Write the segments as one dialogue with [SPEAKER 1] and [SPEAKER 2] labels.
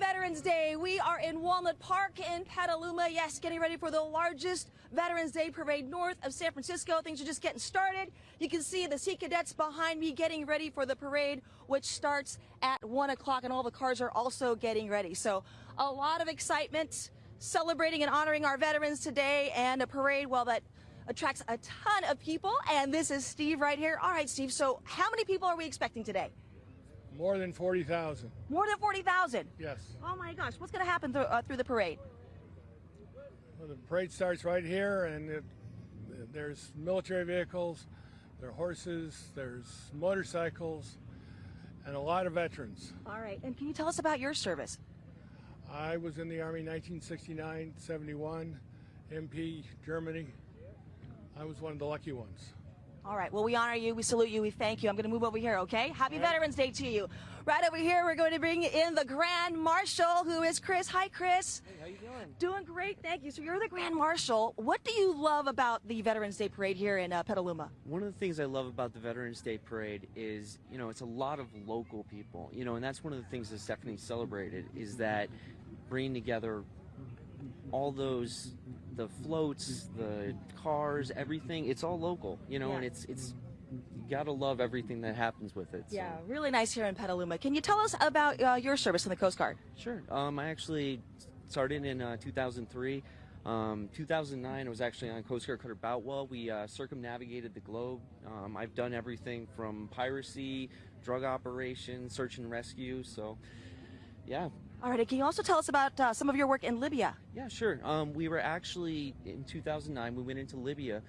[SPEAKER 1] Veterans Day. We are in Walnut Park in Petaluma. Yes, getting ready for the largest Veterans Day parade north of San Francisco. Things are just getting started. You can see the Sea Cadets behind me getting ready for the parade, which starts at 1 o'clock, and all the cars are also getting ready. So a lot of excitement celebrating and honoring our veterans today and a parade, well, that attracts a ton of people. And this is Steve right here. All right, Steve, so how many people are we expecting today?
[SPEAKER 2] More than 40,000.
[SPEAKER 1] More than 40,000.
[SPEAKER 2] Yes.
[SPEAKER 1] Oh my gosh, what's going to happen through, uh, through the parade?
[SPEAKER 2] Well, the parade starts right here, and it, there's military vehicles, there are horses, there's motorcycles, and a lot of veterans.
[SPEAKER 1] All right, and can you tell us about your service?
[SPEAKER 2] I was in the Army 1969 71, MP, Germany. I was one of the lucky ones.
[SPEAKER 1] All right. Well, we honor you. We salute you. We thank you. I'm going to move over here, okay? Happy
[SPEAKER 2] right.
[SPEAKER 1] Veterans Day to you. Right over here, we're going to bring in the Grand Marshal, who is Chris. Hi, Chris.
[SPEAKER 3] Hey, how you doing?
[SPEAKER 1] Doing great. Thank you. So you're the Grand Marshal. What do you love about the Veterans Day Parade here in uh, Petaluma?
[SPEAKER 3] One of the things I love about the Veterans Day Parade is, you know, it's a lot of local people, you know, and that's one of the things that Stephanie celebrated is that bringing together all those the floats, the cars, everything. It's all local, you know,
[SPEAKER 1] Yeah.
[SPEAKER 3] and it's it's you gotta love everything that happens with it. so.
[SPEAKER 1] Yeah, really nice here in Petaluma. Can you tell us about uh, your service in the Coast Guard?
[SPEAKER 3] Sure. Um, I actually started in uh, 2003. Um, 2009, I was actually on Coast Guard Cutter Boutwell. We uh, circumnavigated the globe. Um, I've done everything from piracy, drug operations, search and rescue. So, yeah,
[SPEAKER 1] All right. Can you also tell us about uh, some of your work in Libya?
[SPEAKER 3] yeah, sure. Um, we were actually in 2009. We went into Libya,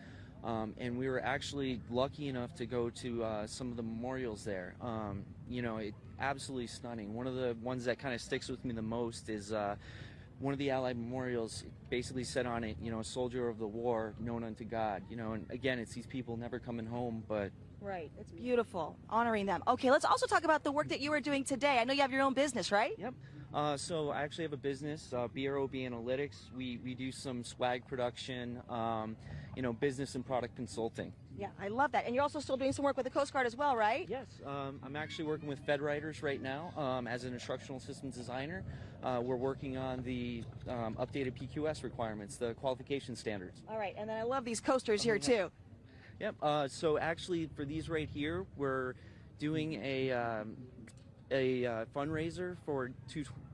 [SPEAKER 3] um, and we were actually lucky enough to go to uh, some of the memorials there. Um, you know, it absolutely stunning. One of the ones that kind of sticks with me the most is. Uh, one of the Allied memorials basically said on it, you know, a soldier of the war known unto God. You know, and again, it's these people never coming home, but
[SPEAKER 1] Right. It's beautiful, honoring them. Okay, let's also talk about the work that you are doing today. I know you have your own business, right?
[SPEAKER 3] Yep. Uh, so I actually have a business, uh, BROB Analytics. We we do some swag production, um, you know, business and product consulting.
[SPEAKER 1] Yeah, I love that. And you're also still doing some work with the Coast Guard as well, right?
[SPEAKER 3] Yes. Um, I'm actually working with FedWriters right now um, as an instructional systems designer. Uh, we're working on the um, updated PQS requirements, the qualification standards.
[SPEAKER 1] All right, and then I love these coasters here too.
[SPEAKER 3] Yep. Uh, so actually, for these right here, we're doing a um, a uh, fundraiser for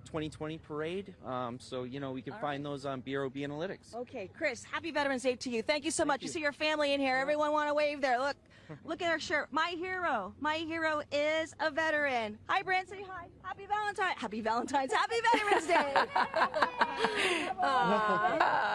[SPEAKER 3] 2020 parade. Um, so you know we can
[SPEAKER 1] All
[SPEAKER 3] find those on BROB Analytics.
[SPEAKER 1] Okay, Chris, happy Veterans Day to you. Thank you so
[SPEAKER 3] Thank
[SPEAKER 1] much. You.
[SPEAKER 3] you.
[SPEAKER 1] see your family in here. Everyone want to wave there. Look, look at our shirt. My hero. My hero is a veteran. Hi, Brent. Say hi. Happy Valentine. Happy Valentine's. Happy Veterans Day. Aw.